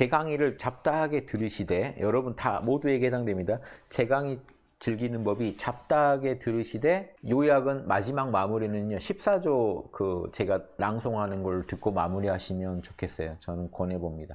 제 강의를 잡다하게 들으시되 여러분 다 모두에게 해당됩니다. 제 강의 즐기는 법이 잡다하게 들으시되 요약은 마지막 마무리는요 14조 그 제가 낭송하는 걸 듣고 마무리하시면 좋겠어요. 저는 권해봅니다.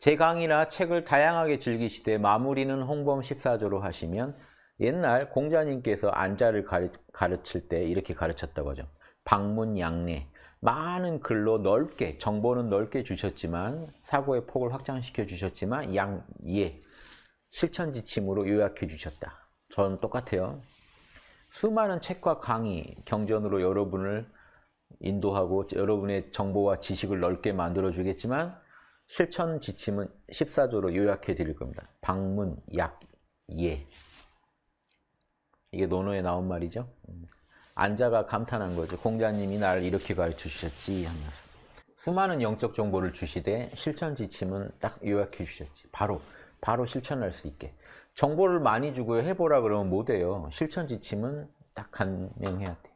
제 강의나 책을 다양하게 즐기시되 마무리는 홍범 14조로 하시면 옛날 공자님께서 안자를 가르, 가르칠 때 이렇게 가르쳤다고 하죠. 방문 양례 많은 글로 넓게 정보는 넓게 주셨지만 사고의 폭을 확장시켜 주셨지만 양예 실천 지침으로 요약해 주셨다. 저는 똑같아요. 수많은 책과 강의, 경전으로 여러분을 인도하고 여러분의 정보와 지식을 넓게 만들어 주겠지만 실천 지침은 14조로 요약해 드릴 겁니다. 방문, 약, 예. 이게 논어에 나온 말이죠. 안자가 감탄한 거죠. 공자님이 나를 이렇게 가르쳐 주셨지 하면서. 수많은 영적 정보를 주시되 실천 지침은 딱 요약해 주셨지. 바로 바로 실천할 수 있게. 정보를 많이 주고요. 해보라 그러면 못해요. 실천 지침은 딱 간명해야 돼.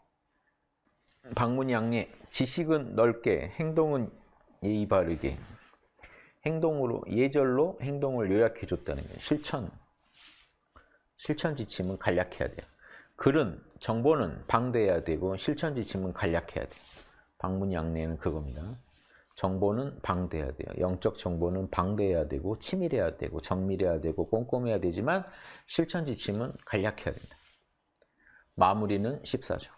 방문양례 지식은 넓게 행동은 예의 바르게 행동으로 예절로 행동을 요약해 줬다는 거예요. 실천 실천 지침은 간략해야 돼요. 글은 정보는 방대해야 되고 실천 지침은 간략해야 돼요. 방문양례는 그겁니다. 정보는 방대해야 돼요. 영적 정보는 방대해야 되고 치밀해야 되고 정밀해야 되고 꼼꼼해야 되지만 실천 지침은 간략해야 된다. 마무리는 14조.